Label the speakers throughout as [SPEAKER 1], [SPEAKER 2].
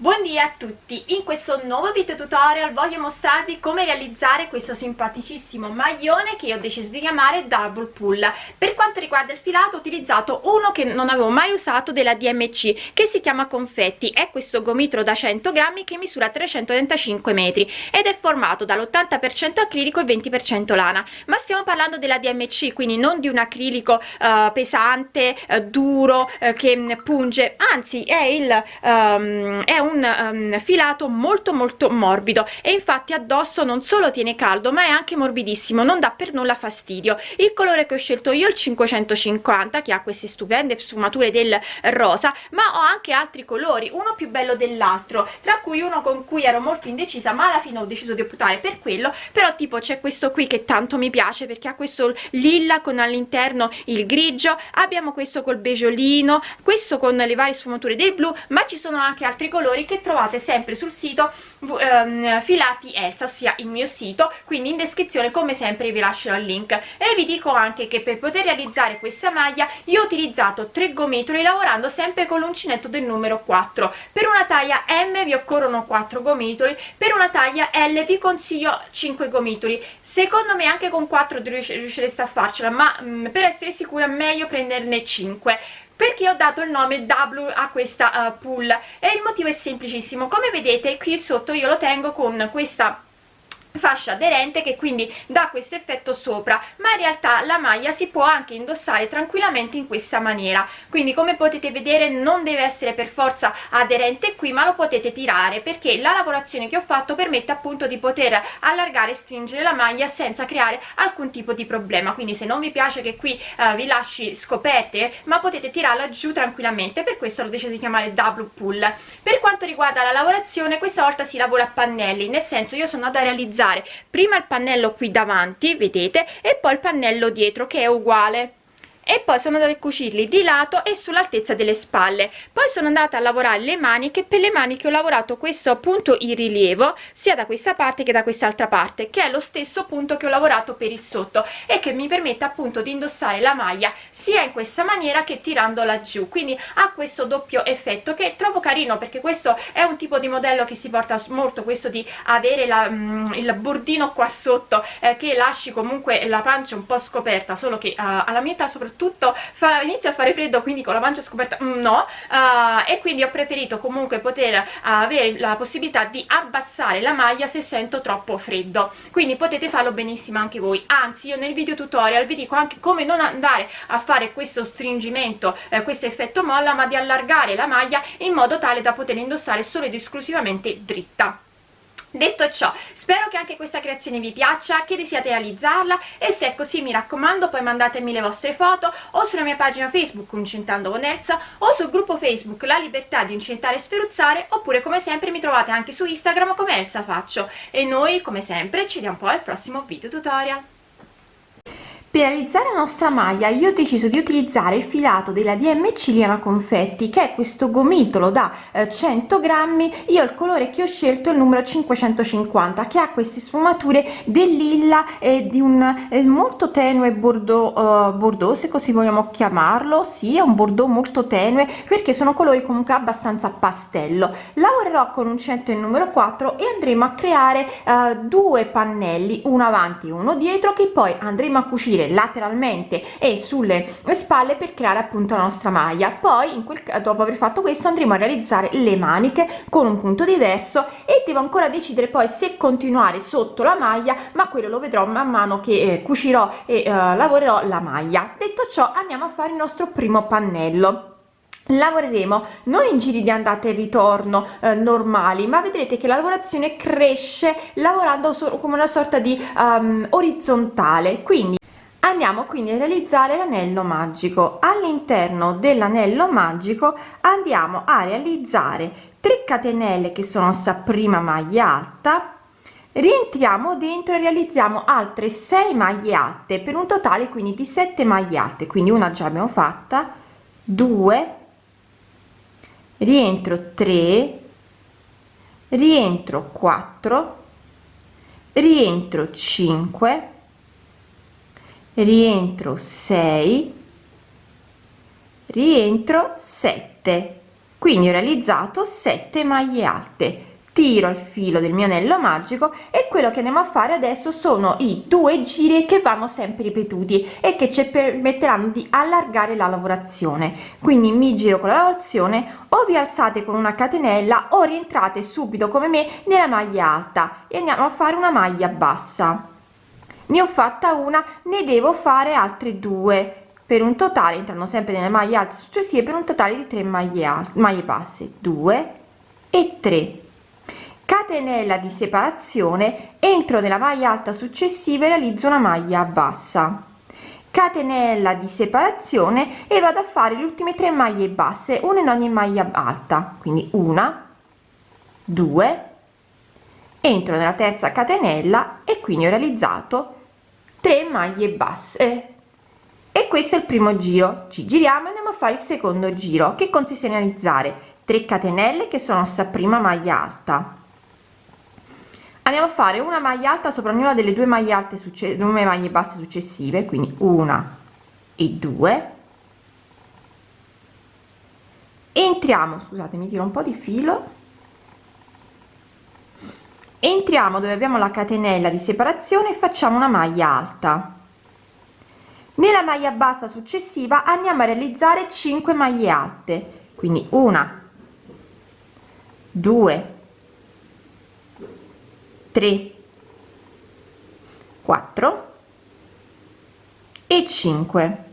[SPEAKER 1] Buondì a tutti, in questo nuovo video tutorial voglio mostrarvi come realizzare questo simpaticissimo maglione che io ho deciso di chiamare Double Pull. Per quanto riguarda il filato ho utilizzato uno che non avevo mai usato della DMC che si chiama Confetti, è questo gomitolo da 100 grammi che misura 335 metri ed è formato dall'80% acrilico e 20% lana, ma stiamo parlando della DMC quindi non di un acrilico uh, pesante, uh, duro, uh, che punge, anzi è, il, um, è un un um, filato molto molto morbido e infatti addosso non solo tiene caldo ma è anche morbidissimo non dà per nulla fastidio. Il colore che ho scelto io il 550 che ha queste stupende sfumature del rosa ma ho anche altri colori uno più bello dell'altro tra cui uno con cui ero molto indecisa ma alla fine ho deciso di optare per quello però tipo c'è questo qui che tanto mi piace perché ha questo lilla con all'interno il grigio abbiamo questo col beggiolino questo con le varie sfumature del blu ma ci sono anche altri colori colori che trovate sempre sul sito um, filati Elsa ossia il mio sito quindi in descrizione come sempre vi lascerò il link. E vi dico anche che per poter realizzare questa maglia io ho utilizzato tre gomitoli lavorando sempre con l'uncinetto del numero 4 per una taglia M vi occorrono 4 gomitoli per una taglia L vi consiglio 5 gomitoli. Secondo me anche con 4 riuscireste a farcela ma mh, per essere sicura meglio prenderne 5 perché ho dato il nome W a questa uh, pull e il motivo è semplicissimo. Come vedete qui sotto io lo tengo con questa fascia aderente che quindi dà questo effetto sopra ma in realtà la maglia si può anche indossare tranquillamente in questa maniera. Quindi come potete vedere non deve essere per forza aderente qui ma lo potete tirare perché la lavorazione che ho fatto permette appunto di poter allargare e stringere la maglia senza creare alcun tipo di problema. Quindi se non vi piace che qui uh, vi lasci scoperte ma potete tirarla giù tranquillamente. Per questo l'ho deciso di chiamare double pull. Per quanto riguarda la lavorazione questa volta si lavora a pannelli nel senso io sono andata a realizzare utilizzare prima il pannello qui davanti vedete e poi il pannello dietro che è uguale e poi sono andata a cucirli di lato e sull'altezza delle spalle. Poi sono andata a lavorare le maniche per le maniche ho lavorato questo appunto in rilievo sia da questa parte che da quest'altra parte che è lo stesso punto che ho lavorato per il sotto e che mi permette appunto di indossare la maglia sia in questa maniera che tirandola giù quindi ha questo doppio effetto che trovo carino perché questo è un tipo di modello che si porta molto questo di avere la, mm, il bordino qua sotto eh, che lasci comunque la pancia un po' scoperta solo che uh, alla mia età soprattutto tutto fa, inizia a fare freddo quindi con la mancia scoperta mm, no uh, e quindi ho preferito comunque poter avere la possibilità di abbassare la maglia se sento troppo freddo. Quindi potete farlo benissimo anche voi. Anzi io nel video tutorial vi dico anche come non andare a fare questo stringimento eh, questo effetto molla ma di allargare la maglia in modo tale da poter indossare solo ed esclusivamente dritta detto ciò spero che anche questa creazione vi piaccia che desiate realizzarla e se è così mi raccomando poi mandatemi le vostre foto o sulla mia pagina facebook Uncentando con Elsa o sul gruppo facebook La Libertà di Incentare e Sferuzzare oppure come sempre mi trovate anche su Instagram come Elsa Faccio. E noi come sempre ci vediamo poi al prossimo video tutorial
[SPEAKER 2] per realizzare la nostra maglia io ho deciso di utilizzare il filato della DMC Liana Confetti che è questo gomitolo da eh, 100 grammi. Io il colore che ho scelto è il numero 550 che ha queste sfumature del lilla e di un eh, molto tenue uh, bordeaux se così vogliamo chiamarlo. Sì è un bordeaux molto tenue perché sono colori comunque abbastanza pastello. Lavorerò con un centro il numero 4 e andremo a creare uh, due pannelli uno avanti e uno dietro che poi andremo a cucire uscire lateralmente e sulle spalle per creare appunto la nostra maglia. Poi in quel dopo aver fatto questo andremo a realizzare le maniche con un punto diverso e devo ancora decidere poi se continuare sotto la maglia ma quello lo vedrò man mano che eh, cucirò e eh, lavorerò la maglia. Detto ciò andiamo a fare il nostro primo pannello. Lavoreremo non in giri di andata e ritorno eh, normali ma vedrete che la lavorazione cresce lavorando solo come una sorta di um, orizzontale. Quindi andiamo quindi a realizzare l'anello magico. All'interno dell'anello magico andiamo a realizzare 3 catenelle che sono sta prima maglia alta. Rientriamo dentro e realizziamo altre 6 maglie alte per un totale quindi di 7 maglie alte. Quindi una già abbiamo fatta. 2 rientro 3 rientro 4 rientro 5 rientro 6 rientro 7 quindi ho realizzato 7 maglie alte. Tiro il filo del mio anello magico e quello che andiamo a fare adesso sono i due giri che vanno sempre ripetuti e che ci permetteranno di allargare la lavorazione. Quindi mi giro con la lavorazione o vi alzate con una catenella o rientrate subito come me nella maglia alta. E andiamo a fare una maglia bassa ne ho fatta una ne devo fare altre due. Per un totale entrano sempre nelle maglie alte successive per un totale di 3 maglie alte maglie basse. 2 e 3 catenella di separazione entro nella maglia alta successiva e realizzo una maglia bassa. Catenella di separazione e vado a fare le ultime tre maglie basse una in ogni maglia alta. Quindi una due entro nella terza catenella e quindi ho realizzato 3 maglie basse. E questo è il primo giro. Ci giriamo e andiamo a fare il secondo giro che consiste in realizzare 3 catenelle che sono sta prima maglia alta. Andiamo a fare una maglia alta sopra ognuna delle due maglie alte successive maglie basse successive quindi una e due. Entriamo scusate mi tiro un po di filo entriamo dove abbiamo la catenella di separazione e facciamo una maglia alta. Nella maglia bassa successiva andiamo a realizzare 5 maglie alte quindi una 2 3 4 e 5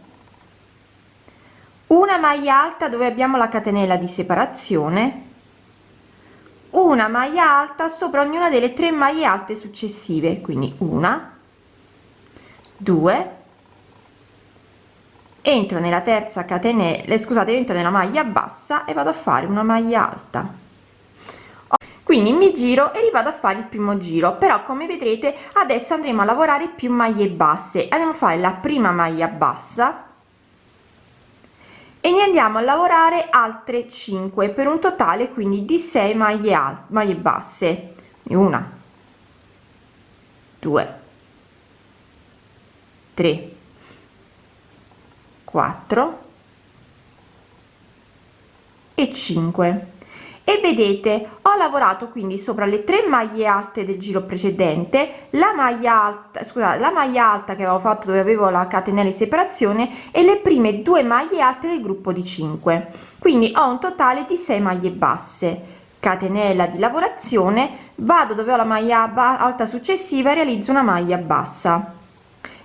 [SPEAKER 2] una maglia alta dove abbiamo la catenella di separazione una maglia alta sopra ognuna delle tre maglie alte successive quindi una 2 entro nella terza catenella scusate entro nella maglia bassa e vado a fare una maglia alta. Quindi mi giro e rivado a fare il primo giro però come vedrete adesso andremo a lavorare più maglie basse. Andiamo a fare la prima maglia bassa e ne andiamo a lavorare altre 5 per un totale quindi di 6 maglie alte maglie basse. Una 2 3 4 e 5 e vedete lavorato quindi sopra le tre maglie alte del giro precedente la maglia alta scusate la maglia alta che avevo fatto dove avevo la catenella di separazione e le prime due maglie alte del gruppo di 5 quindi ho un totale di 6 maglie basse. Catenella di lavorazione vado dove ho la maglia alta successiva realizzo una maglia bassa.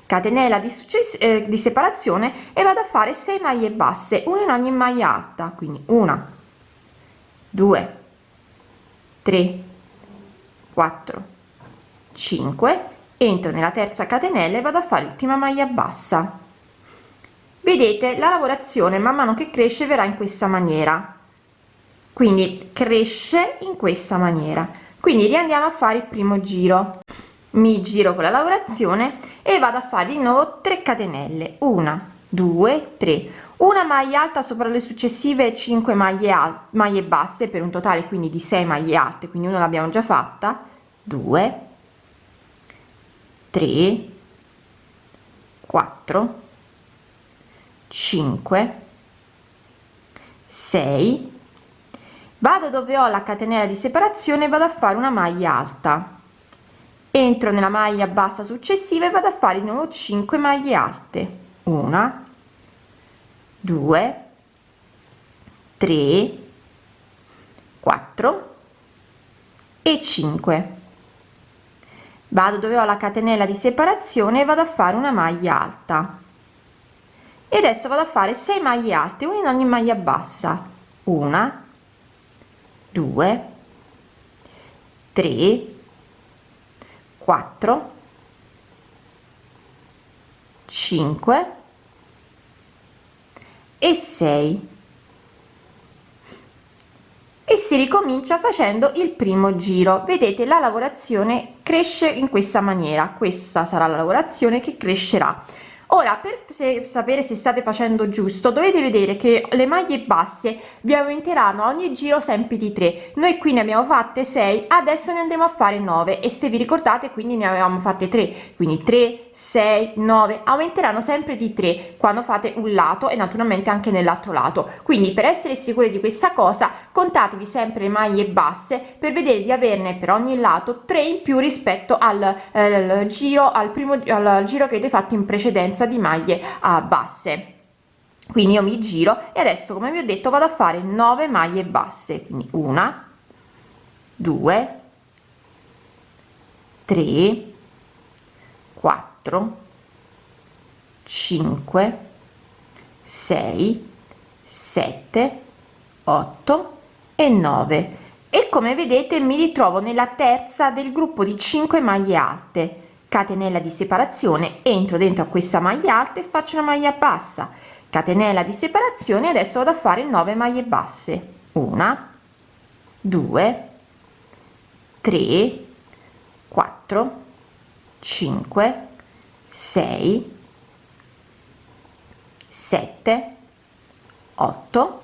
[SPEAKER 2] Catenella di, eh, di separazione e vado a fare 6 maglie basse una in ogni maglia alta quindi una 2 3 4 5 entro nella terza catenella e vado a fare l'ultima maglia bassa. Vedete la lavorazione man mano che cresce verrà in questa maniera. Quindi cresce in questa maniera. Quindi riandiamo a fare il primo giro. Mi giro con la lavorazione e vado a fare di nuovo 3 catenelle. 1 2 3 una maglia alta sopra le successive 5 maglie alte maglie basse per un totale quindi di 6 maglie alte quindi una l'abbiamo già fatta. 2 3 4 5 6 vado dove ho la catenella di separazione vado a fare una maglia alta. Entro nella maglia bassa successiva e vado a fare di nuovo 5 maglie alte. Una 2 3 4 e 5 vado dove ho la catenella di separazione e vado a fare una maglia alta. E adesso vado a fare 6 maglie alte una in ogni maglia bassa. Una 2 3 4 5 e 6 e si ricomincia facendo il primo giro. Vedete la lavorazione cresce in questa maniera. Questa sarà la lavorazione che crescerà ora per se, sapere se state facendo giusto dovete vedere che le maglie basse vi aumenteranno ogni giro sempre di 3 noi qui ne abbiamo fatte 6 adesso ne andremo a fare 9 e se vi ricordate quindi ne avevamo fatte 3 quindi 3 6 9 aumenteranno sempre di 3 quando fate un lato e naturalmente anche nell'altro lato. Quindi per essere sicuri di questa cosa contatevi sempre le maglie basse per vedere di averne per ogni lato 3 in più rispetto al eh, giro al primo al giro che avete fatto in precedenza di maglie a basse. Quindi io mi giro e adesso come vi ho detto vado a fare 9 maglie basse. Quindi una 2 3 4 5 6 7 8 e 9 e come vedete mi ritrovo nella terza del gruppo di 5 maglie alte catenella di separazione entro dentro a questa maglia alta e faccio una maglia bassa. Catenella di separazione adesso vado a fare 9 maglie basse. Una 2 3 4 5 6 7 8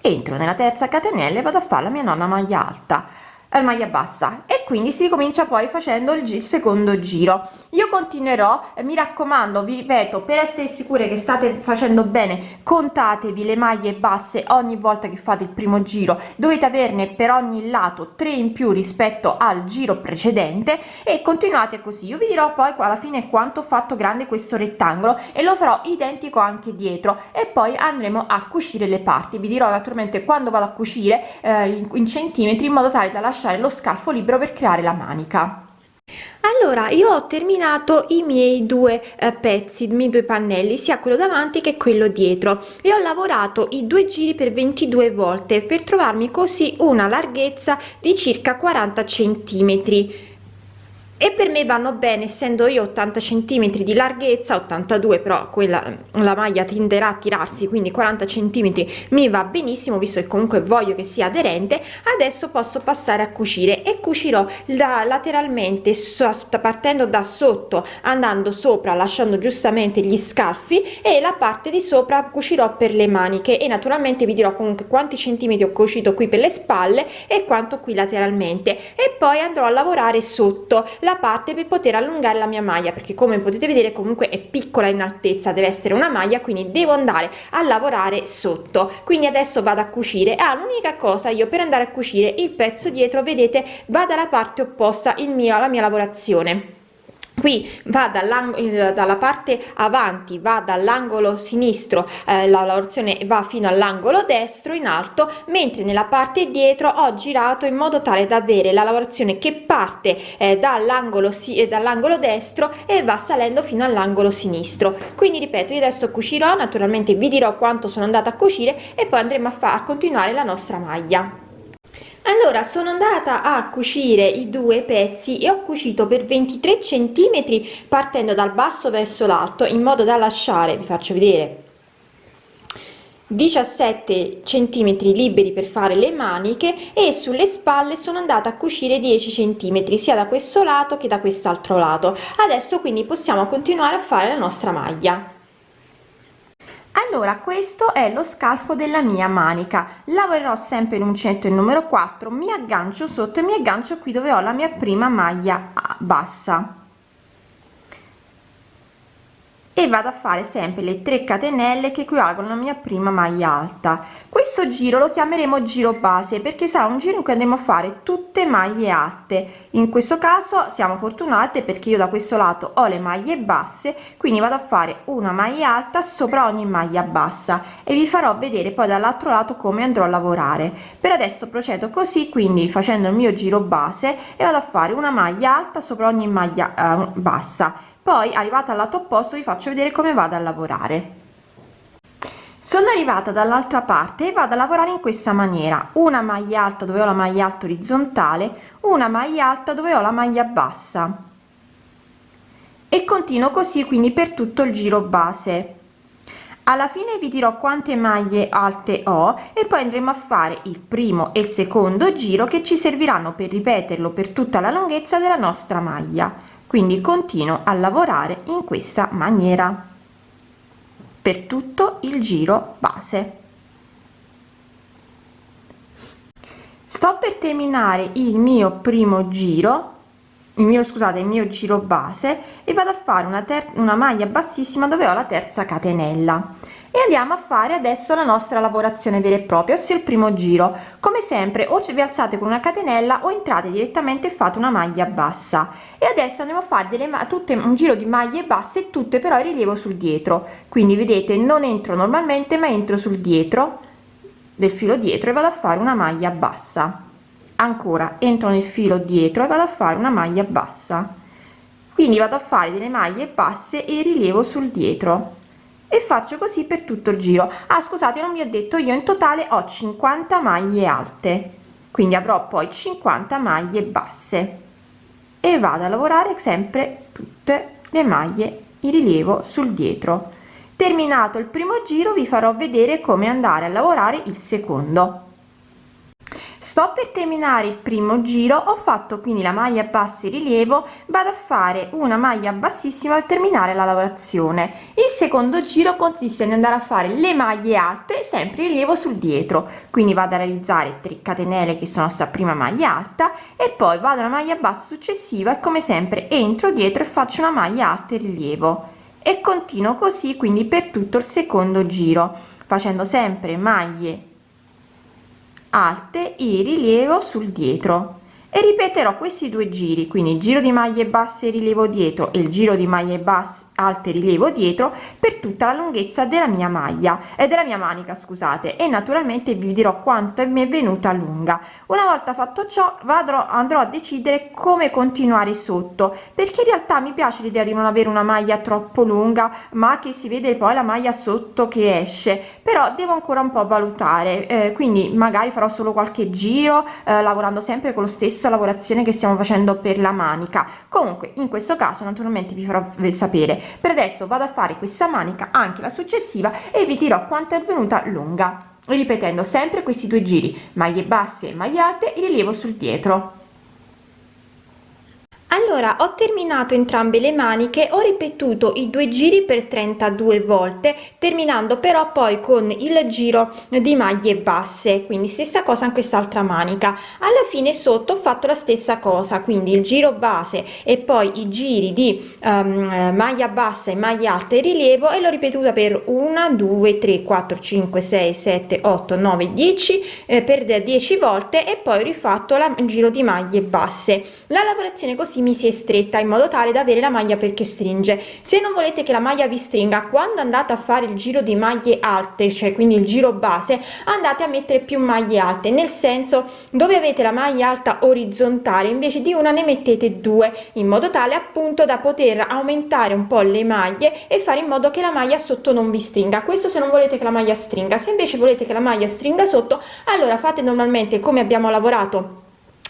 [SPEAKER 2] entro nella terza catenella e vado a fare la mia nonna maglia alta. Maglia bassa quindi si comincia poi facendo il, secondo giro. Io continuerò eh, mi raccomando vi ripeto per essere sicure che state facendo bene contatevi le maglie basse ogni volta che fate il primo giro. Dovete averne per ogni lato 3 in più rispetto al giro precedente e continuate così. Io vi dirò poi alla fine quanto ho fatto grande questo rettangolo e lo farò identico anche dietro e poi andremo a cucire le parti. Vi dirò naturalmente quando vado a cucire eh, in, centimetri in modo tale da lasciare lo scalfo libero per creare la manica. Allora io ho terminato i miei due eh, pezzi i miei due pannelli sia quello davanti che quello dietro e ho lavorato i due giri per 22 volte per trovarmi così una larghezza di circa 40 centimetri e per me vanno bene essendo io 80 centimetri di larghezza 82 però quella la maglia tenderà a tirarsi quindi 40 centimetri mi va benissimo visto che comunque voglio che sia aderente. Adesso posso passare a cucire e cucirò da lateralmente partendo da sotto andando sopra lasciando giustamente gli scalfi e la parte di sopra cucirò per le maniche. E naturalmente vi dirò comunque quanti centimetri ho cucito qui per le spalle e quanto qui lateralmente. E poi andrò a lavorare sotto. La parte per poter allungare la mia maglia perché come potete vedere comunque è piccola in altezza deve essere una maglia quindi devo andare a lavorare sotto. Quindi adesso vado a cucire. Ah l'unica cosa io per andare a cucire il pezzo dietro vedete va dalla parte opposta il mio la mia lavorazione qui va dalla parte avanti va dall'angolo sinistro eh, la lavorazione va fino all'angolo destro in alto mentre nella parte dietro ho girato in modo tale da avere la lavorazione che parte eh, dall'angolo si eh, dall'angolo destro e va salendo fino all'angolo sinistro. Quindi ripeto io adesso cucirò naturalmente vi dirò quanto sono andata a cucire e poi andremo a, a continuare la nostra maglia allora sono andata a cucire i due pezzi e ho cucito per 23 centimetri partendo dal basso verso l'alto in modo da lasciare vi faccio vedere 17 centimetri liberi per fare le maniche e sulle spalle sono andata a cucire 10 centimetri sia da questo lato che da quest'altro lato. Adesso quindi possiamo continuare a fare la nostra maglia allora questo è lo scalfo della mia manica. Lavorerò sempre in uncinetto il numero 4 mi aggancio sotto e mi aggancio qui dove ho la mia prima maglia bassa e vado a fare sempre le 3 catenelle che equivalgono alla mia prima maglia alta. Questo giro lo chiameremo giro base perché sarà un giro in cui andremo a fare tutte maglie alte. In questo caso siamo fortunate perché io da questo lato ho le maglie basse quindi vado a fare una maglia alta sopra ogni maglia bassa e vi farò vedere poi dall'altro lato come andrò a lavorare. Per adesso procedo così quindi facendo il mio giro base e vado a fare una maglia alta sopra ogni maglia eh, bassa poi arrivata al lato opposto vi faccio vedere come vado a lavorare. Sono arrivata dall'altra parte e vado a lavorare in questa maniera. Una maglia alta dove ho la maglia alta orizzontale una maglia alta dove ho la maglia bassa. E continuo così quindi per tutto il giro base. Alla fine vi dirò quante maglie alte ho e poi andremo a fare il primo e il secondo giro che ci serviranno per ripeterlo per tutta la lunghezza della nostra maglia quindi continuo a lavorare in questa maniera. Per tutto il giro base. Sto per terminare il mio primo giro il mio scusate il mio giro base e vado a fare una, una maglia bassissima dove ho la terza catenella e andiamo a fare adesso la nostra lavorazione vera e propria ossia il primo giro. Come sempre o vi alzate con una catenella o entrate direttamente e fate una maglia bassa. E adesso andiamo a fare delle tutte un giro di maglie basse tutte però in rilievo sul dietro. Quindi vedete non entro normalmente ma entro sul dietro del filo dietro e vado a fare una maglia bassa. Ancora entro nel filo dietro e vado a fare una maglia bassa. Quindi vado a fare delle maglie basse e rilievo sul dietro e faccio così per tutto il giro. Ah scusate non vi ho detto io in totale ho 50 maglie alte. Quindi avrò poi 50 maglie basse. E vado a lavorare sempre tutte le maglie in rilievo sul dietro. Terminato il primo giro vi farò vedere come andare a lavorare il secondo sto per terminare il primo giro ho fatto quindi la maglia bassa in rilievo vado a fare una maglia bassissima per terminare la lavorazione. Il secondo giro consiste in andare a fare le maglie alte sempre rilievo sul dietro. Quindi vado a realizzare 3 catenelle che sono sta prima maglia alta e poi vado alla maglia bassa successiva e come sempre entro dietro e faccio una maglia alta in rilievo. E continuo così quindi per tutto il secondo giro facendo sempre maglie alte in rilievo sul dietro. E ripeterò questi due giri quindi il giro di maglie basse rilievo dietro e il giro di maglie basse alte rilievo dietro per tutta la lunghezza della mia maglia e della mia manica scusate e naturalmente vi dirò quanto mi è venuta lunga. Una volta fatto ciò vado andrò a decidere come continuare sotto perché in realtà mi piace l'idea di non avere una maglia troppo lunga ma che si vede poi la maglia sotto che esce però devo ancora un po valutare eh, quindi magari farò solo qualche giro eh, lavorando sempre con lo stesso lavorazione che stiamo facendo per la manica. Comunque in questo caso naturalmente vi farò sapere per adesso vado a fare questa manica anche la successiva e vi dirò quanto è venuta lunga ripetendo sempre questi due giri maglie basse e maglie alte e rilievo sul dietro allora ho terminato entrambe le maniche ho ripetuto i due giri per 32 volte terminando però poi con il giro di maglie basse quindi stessa cosa in quest'altra manica. Alla fine sotto ho fatto la stessa cosa quindi il giro base e poi i giri di um, maglia bassa e maglia alta e rilievo e l'ho ripetuta per 1 2 3 4 5 6 7 8 9 10 eh, per 10 volte e poi ho rifatto la, il giro di maglie basse. La lavorazione così mi si è stretta in modo tale da avere la maglia perché stringe. Se non volete che la maglia vi stringa quando andate a fare il giro di maglie alte cioè quindi il giro base andate a mettere più maglie alte nel senso dove avete la maglia alta orizzontale invece di una ne mettete due in modo tale appunto da poter aumentare un po le maglie e fare in modo che la maglia sotto non vi stringa. Questo se non volete che la maglia stringa. Se invece volete che la maglia stringa sotto allora fate normalmente come abbiamo lavorato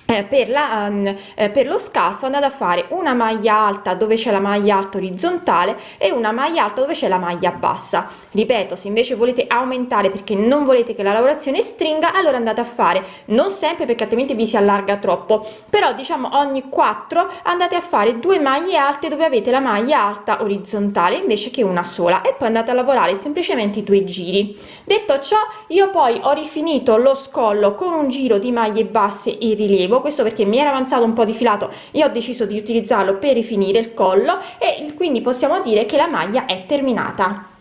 [SPEAKER 2] per, la, um, eh, per lo scalfo andate a fare una maglia alta dove c'è la maglia alta orizzontale e una maglia alta dove c'è la maglia bassa. Ripeto se invece volete aumentare perché non volete che la lavorazione stringa allora andate a fare. Non sempre perché altrimenti vi si allarga troppo però diciamo ogni 4 andate a fare due maglie alte dove avete la maglia alta orizzontale invece che una sola e poi andate a lavorare semplicemente i due giri. Detto ciò io poi ho rifinito lo scollo con un giro di maglie basse in rilievo questo perché mi era avanzato un po di filato. E ho deciso di utilizzarlo per rifinire il collo e quindi possiamo dire che la maglia è terminata